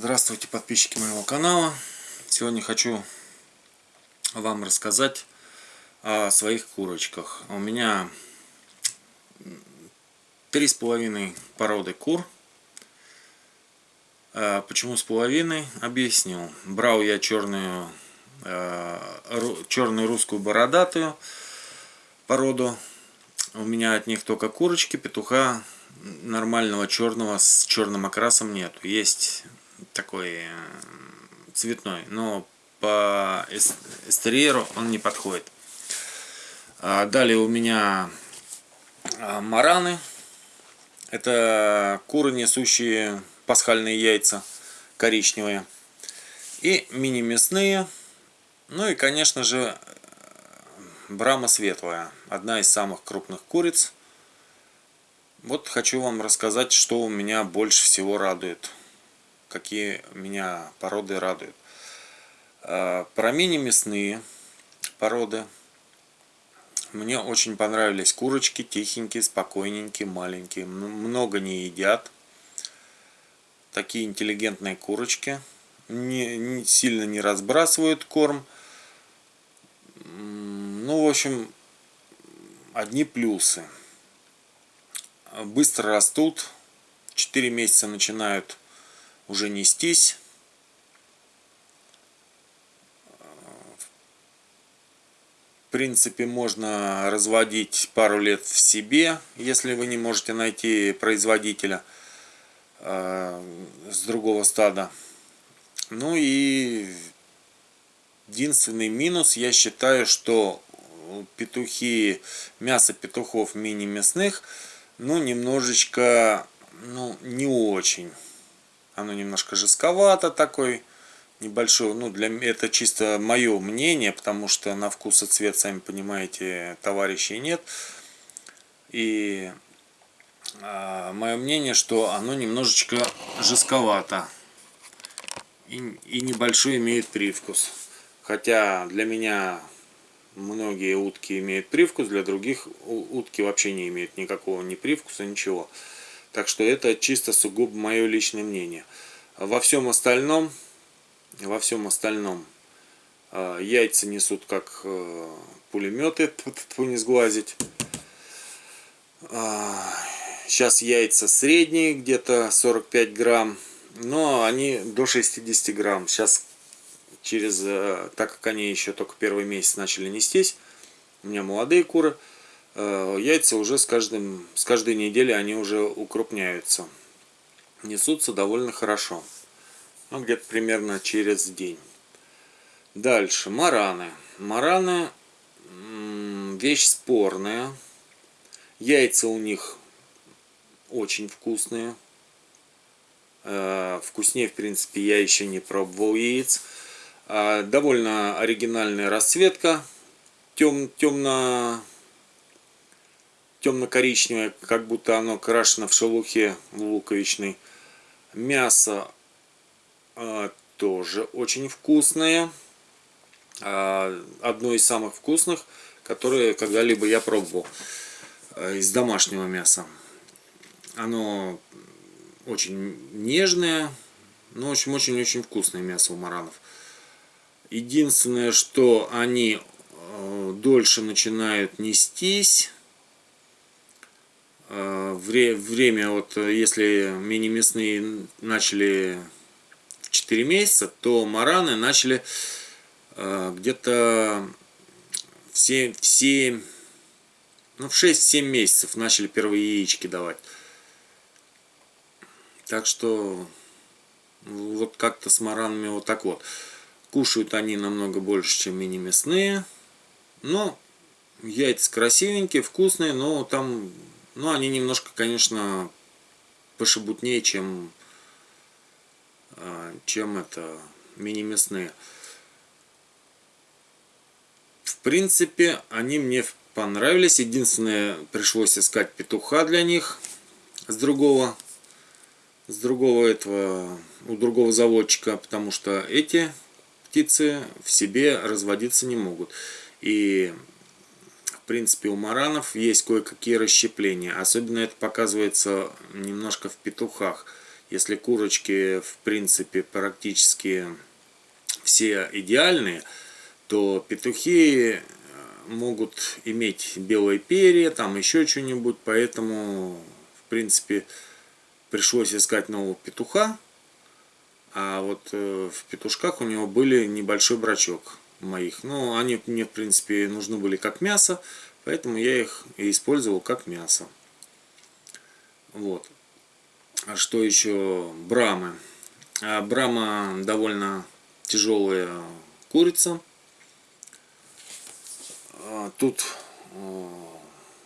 Здравствуйте, подписчики моего канала. Сегодня хочу вам рассказать о своих курочках. У меня три с половиной породы кур. А почему с половиной? Объясню. Брал я черную, э, черную русскую бородатую породу. У меня от них только курочки, петуха нормального черного с черным окрасом нету. Есть такой э, цветной, но по эстерьеру он не подходит. А далее у меня а, мараны. Это куры, несущие пасхальные яйца коричневые. И мини-мясные. Ну и, конечно же, брама светлая. Одна из самых крупных куриц. Вот хочу вам рассказать, что у меня больше всего радует какие меня породы радуют. А, про мини-мясные породы. Мне очень понравились курочки, тихенькие, спокойненькие, маленькие. Много не едят. Такие интеллигентные курочки. Не, не, сильно не разбрасывают корм. Ну, в общем, одни плюсы. Быстро растут. 4 месяца начинают уже нестись. В принципе, можно разводить пару лет в себе, если вы не можете найти производителя э, с другого стада. Ну и единственный минус, я считаю, что петухи, мясо петухов мини-мясных, ну, немножечко, ну, не очень. Оно немножко жестковато такой небольшой. Ну, для это чисто мое мнение, потому что на вкус и цвет, сами понимаете, товарищей нет. И а, мое мнение, что оно немножечко жестковато. И, и небольшой имеет привкус. Хотя для меня многие утки имеют привкус, для других утки вообще не имеют никакого ни привкуса, ничего. Так что это чисто сугубо мое личное мнение. Во всем остальном, во всем остальном э, яйца несут как э, пулеметы, тут не сглазить. Сейчас яйца средние, где-то 45 грамм, но они до 60 грамм. Сейчас через, э, так как они еще только первый месяц начали нестись, у меня молодые куры, яйца уже с, каждым, с каждой недели они уже укрупняются. Несутся довольно хорошо. Ну, где-то примерно через день. Дальше. Мараны. Мараны вещь спорная. Яйца у них очень вкусные. Э, вкуснее, в принципе, я еще не пробовал яиц. Э, довольно оригинальная расцветка. Тем, темно темно-коричневое, как будто оно крашено в шелухе луковичной. Мясо э, тоже очень вкусное. Э, одно из самых вкусных, которые когда-либо я пробовал э, из домашнего мяса. Оно очень нежное, но очень-очень-очень вкусное мясо у маранов. Единственное, что они дольше начинают нестись вре время, вот э, если мини-мясные начали в 4 месяца, то мараны начали э, где-то в 7, в 7, ну в 6-7 месяцев начали первые яички давать. Так что вот как-то с маранами вот так вот. Кушают они намного больше, чем мини-мясные. Но яйца красивенькие, вкусные, но там ну, они немножко, конечно, пошебутнее, чем, а, чем это мини-мясные. В принципе, они мне понравились. Единственное, пришлось искать петуха для них с другого, с другого этого, у другого заводчика, потому что эти птицы в себе разводиться не могут. И принципе, у маранов есть кое-какие расщепления. Особенно это показывается немножко в петухах. Если курочки, в принципе, практически все идеальные, то петухи э, могут иметь белые перья, там еще что-нибудь, поэтому, в принципе, пришлось искать нового петуха. А вот э, в петушках у него были небольшой брачок моих. Ну, они мне, в принципе, нужны были как мясо, поэтому я их и использовал как мясо. Вот. А что еще? Брамы. А Брама довольно тяжелая курица. А тут э,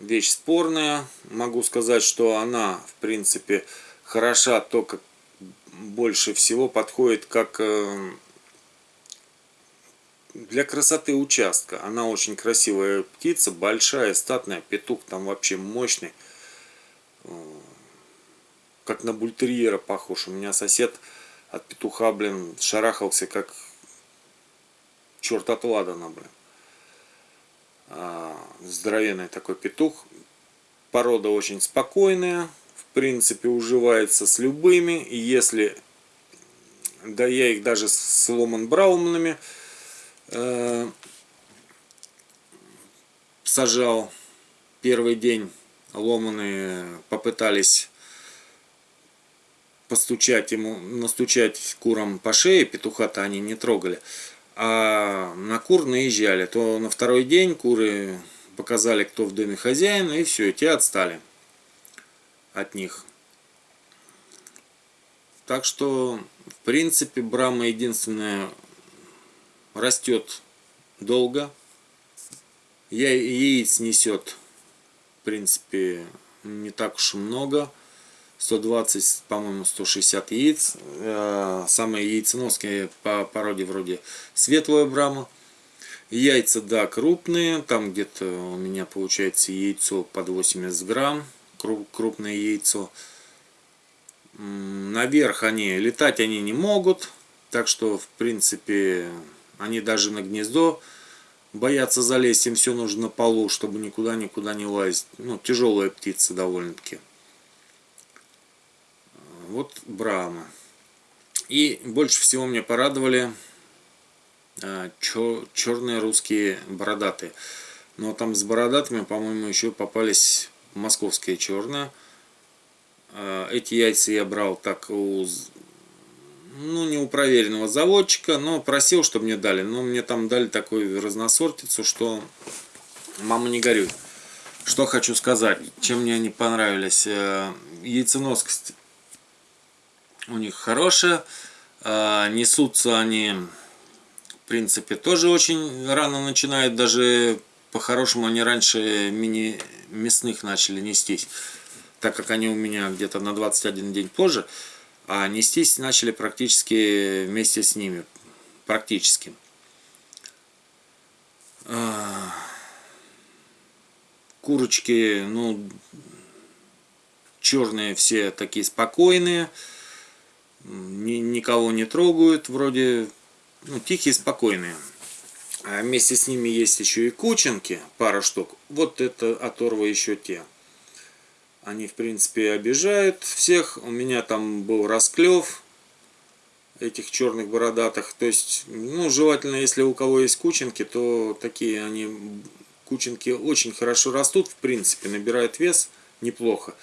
вещь спорная. Могу сказать, что она, в принципе, хороша только больше всего подходит как э, для красоты участка. Она очень красивая птица, большая, статная, петух там вообще мощный. Э, как на бультерьера похож. У меня сосед от петуха, блин, шарахался как черт от ладана, блин. А, здоровенный такой петух. Порода очень спокойная. В принципе, уживается с любыми. И если... Да я их даже с Ломан Брауманами э, сажал первый день. Ломаны попытались постучать ему, настучать курам по шее, петуха-то они не трогали, а на кур наезжали, то на второй день куры показали, кто в доме хозяин, и все, те отстали от них. Так что, в принципе, Брама единственная растет долго. Я яиц несет, в принципе, не так уж и много. 120, по-моему, 160 яиц. Э, самые яйценоские по породе вроде светлая брама. Яйца, да, крупные. Там где-то у меня получается яйцо под 80 грамм. Крупное яйцо. Наверх они, летать они не могут. Так что, в принципе, они даже на гнездо боятся залезть. Им все нужно на полу, чтобы никуда-никуда не лазить. Ну, тяжелая птица довольно-таки. Вот Брама. И больше всего меня порадовали а, черные русские бородатые. Но там с бородатыми, по-моему, еще попались московские черные. А, эти яйца я брал так у, ну, не у проверенного заводчика, но просил, чтобы мне дали. Но мне там дали такую разносортицу, что мама не горюй. Что хочу сказать, чем мне они понравились. Э, яйценоскость у них хорошая. А, несутся они, в принципе, тоже очень рано начинают. Даже по-хорошему они раньше мини мясных начали нестись. Так как они у меня где-то на 21 день позже. А нестись начали практически вместе с ними. Практически. А, курочки, ну, черные все такие спокойные ни, никого не трогают, вроде ну, тихие, спокойные. А вместе с ними есть еще и кученки, пара штук. Вот это оторва еще те. Они, в принципе, обижают всех. У меня там был расклев этих черных бородатых. То есть, ну, желательно, если у кого есть кученки, то такие они, кученки очень хорошо растут, в принципе, набирают вес неплохо.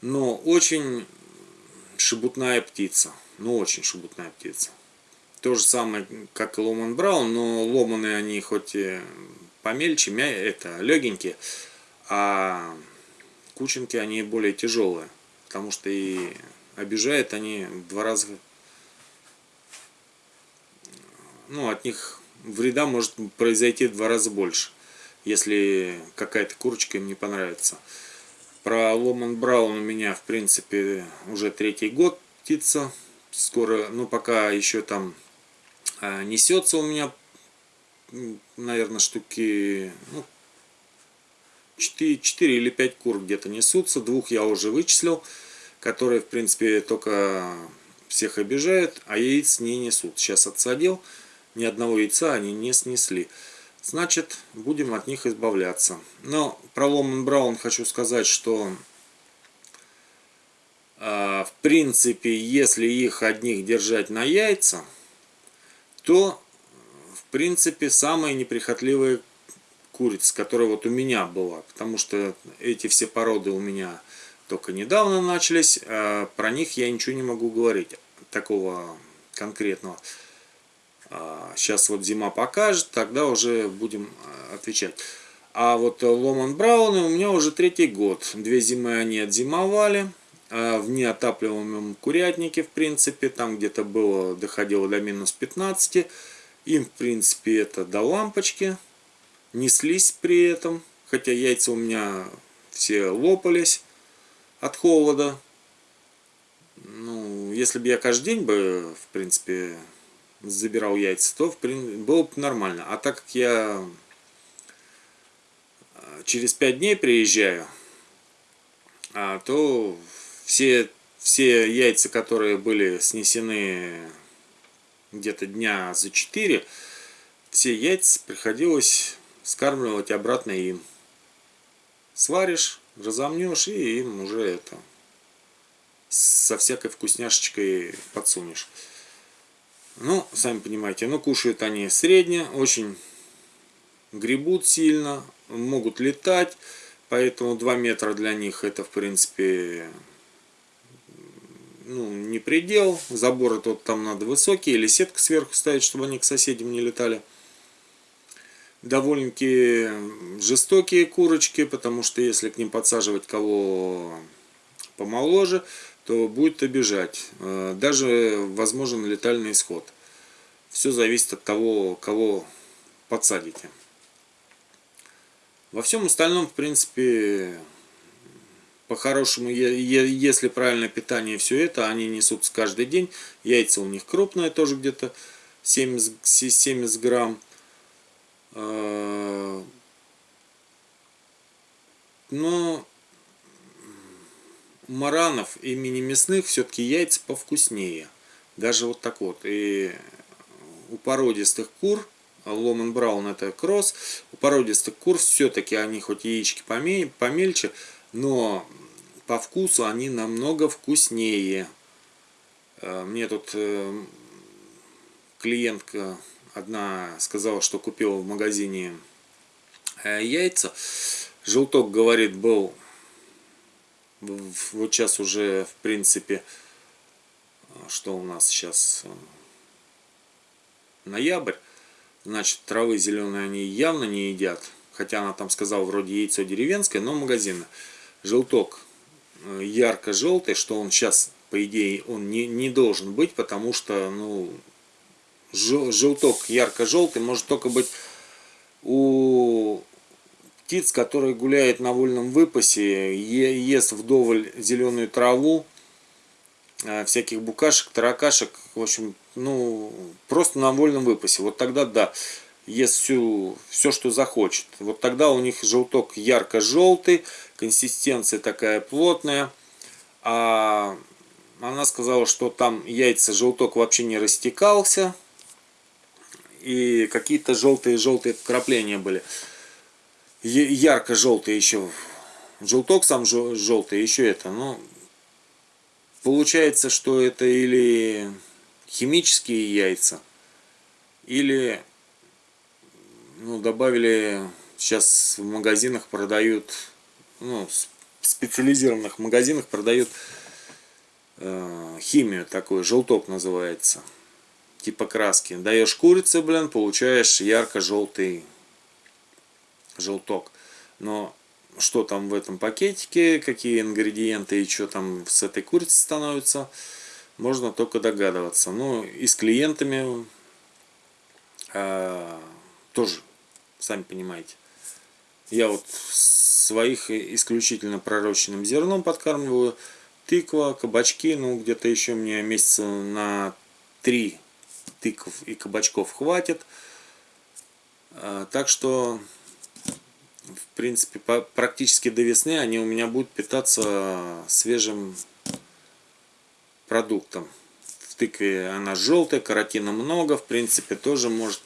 Но очень шебутная птица. Ну, очень шебутная птица. То же самое, как и Ломан Браун, но ломаны они хоть и помельче, это легенькие, а кученки они более тяжелые, потому что и обижают они в два раза, ну, от них вреда может произойти в два раза больше, если какая-то курочка им не понравится. Про Ломан Браун у меня, в принципе, уже третий год птица. Скоро, ну, пока еще там а, несется у меня, наверное, штуки, ну, 4, 4 или 5 кур где-то несутся. Двух я уже вычислил, которые, в принципе, только всех обижают, а яиц не несут. Сейчас отсадил, ни одного яйца они не снесли значит будем от них избавляться. Но про Ломан Браун хочу сказать, что А, в принципе, если их одних держать на яйца, то, в принципе, самые неприхотливые курицы, которая вот у меня была. Потому что эти все породы у меня только недавно начались. А про них я ничего не могу говорить. Такого конкретного. Сейчас вот зима покажет, тогда уже будем отвечать. А вот Ломан Брауны у меня уже третий год. Две зимы они отзимовали. В неотапливаемом курятнике, в принципе, там где-то было, доходило до минус 15. Им, в принципе, это до лампочки. Неслись при этом. Хотя яйца у меня все лопались от холода. Ну, если бы я каждый день бы, в принципе, забирал яйца, то в принципе, было бы нормально. А так как я э, через 5 дней приезжаю, а, то все, все яйца, которые были снесены где-то дня за 4, все яйца приходилось скармливать обратно им. Сваришь, разомнешь и им уже это со всякой вкусняшечкой подсунешь. Ну, сами понимаете, ну кушают они средне, очень гребут сильно, могут летать, поэтому 2 метра для них это в принципе ну, не предел. Заборы тут там надо высокие или сетку сверху ставить, чтобы они к соседям не летали. Довольно-таки жестокие курочки, потому что если к ним подсаживать кого помоложе, то будет обижать. Э, даже возможен летальный исход. Все зависит от того, кого подсадите. Во всем остальном, в принципе, по-хорошему, если правильное питание все это, они несутся каждый день. Яйца у них крупные, тоже где-то 70, 70 грамм. А, но маранов и мини-мясных все-таки яйца повкуснее. Даже вот так вот. И у породистых кур, Ломан Браун это кросс, у породистых кур все-таки они хоть яички помельче, но по вкусу они намного вкуснее. Э, мне тут э, клиентка одна сказала, что купила в магазине э, яйца. Желток, говорит, был вот сейчас уже, в принципе, что у нас сейчас ноябрь. Значит, травы зеленые они явно не едят. Хотя она там сказала, вроде яйцо деревенское, но магазинное. Желток Э, ярко-желтый, что он сейчас, по идее, он не, не должен быть, потому что, ну, желток ярко-желтый может только быть у птиц, которые гуляют на вольном выпасе, ест вдоволь зеленую траву, э, всяких букашек, таракашек, в общем, ну, просто на вольном выпасе. Вот тогда да, ест всю, все, что захочет. Вот тогда у них желток ярко-желтый, консистенция такая плотная. А она сказала, что там яйца желток вообще не растекался. И какие-то желтые-желтые вкрапления были. Ярко-желтые еще. Желток сам желтый, еще это. Но получается, что это или химические яйца, или ну, добавили, сейчас в магазинах продают, ну, в специализированных магазинах продают э, химию такую, желток называется, типа краски. Даешь курице, блин, получаешь ярко-желтый желток. Но что там в этом пакетике, какие ингредиенты и что там с этой курицей становится, можно только догадываться. Ну и с клиентами э, тоже сами понимаете. Я вот своих исключительно пророщенным зерном подкармливаю. Тыква, кабачки, ну где-то еще мне месяца на три тыков и кабачков хватит. А, так что, в принципе, практически до весны они у меня будут питаться свежим продуктом. В тыкве она желтая, каротина много, в принципе, тоже может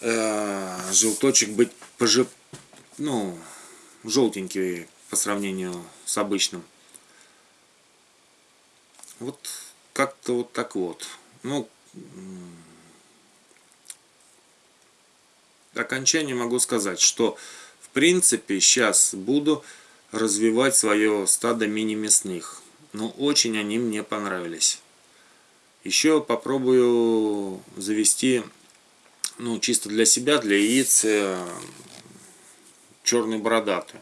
э, желточек быть пожи, ну, желтенький по сравнению с обычным. Вот как-то вот так вот. Ну, окончание могу сказать, что в принципе сейчас буду развивать свое стадо мини-мясных. Но очень они мне понравились. Еще попробую завести, ну, чисто для себя, для яиц, э, черный бородатый.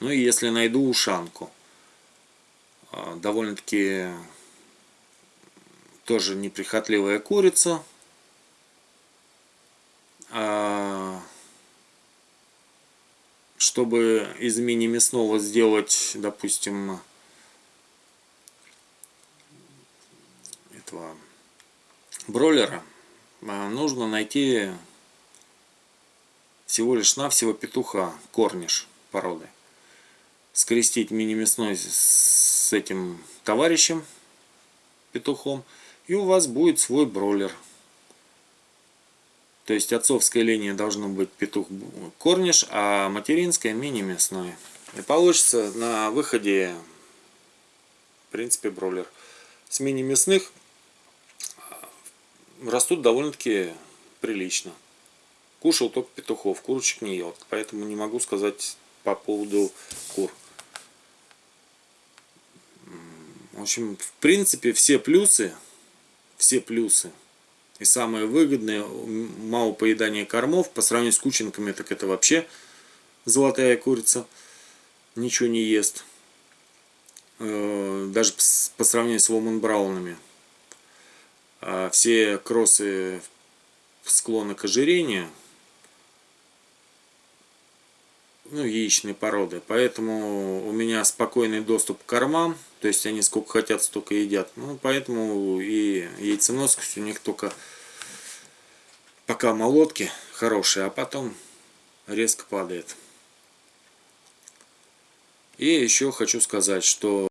Ну и если найду ушанку. А, довольно-таки тоже неприхотливая курица. А, чтобы из мини-мясного сделать, допустим, этого бройлера, а, нужно найти всего лишь навсего петуха, корниш породы. Скрестить мини-мясной с этим товарищем, петухом, и у вас будет свой бройлер. То есть отцовская линия должна быть петух корниш, а материнская мини-мясной. И получится на выходе, в принципе, бройлер. С мини-мясных растут довольно-таки прилично. Кушал только петухов, курочек не ел. Поэтому не могу сказать по поводу кур. В общем, в принципе, все плюсы, все плюсы и самое выгодное, мало поедания кормов, по сравнению с кученками, так это вообще золотая курица, ничего не ест. Э, даже по сравнению с Ломан Браунами. А все кроссы склонны к ожирению, ну, яичной породы. Поэтому у меня спокойный доступ к кормам. То есть они сколько хотят, столько едят. Ну, поэтому и яйценоскость у них только пока молотки хорошие, а потом резко падает. И еще хочу сказать, что